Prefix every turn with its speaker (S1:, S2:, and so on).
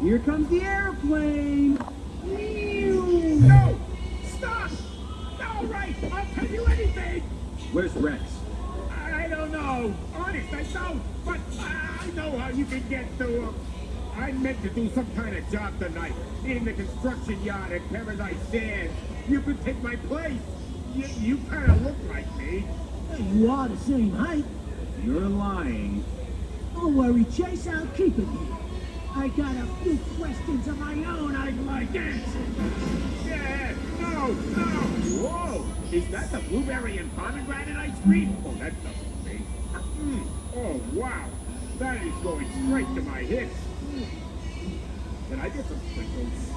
S1: Here comes the airplane.
S2: No! Stop! All right, I'll tell you anything!
S1: Where's Rex?
S2: I don't know. Honest, I don't. But I know how you can get to him. I meant to do some kind of job tonight in the construction yard at Paradise Sands. You could take my place. You, you kind of look like me.
S3: You are the same height.
S1: You're lying.
S3: Don't worry, Chase, I'll keep it here. I got a few questions of my own I'd like answered.
S2: Yeah, no, no. Whoa, is that the blueberry and pomegranate ice cream? Oh, that's doesn't me. Mm. Oh, wow. That is going straight to my hips. Mm. Can I get some sprinkles?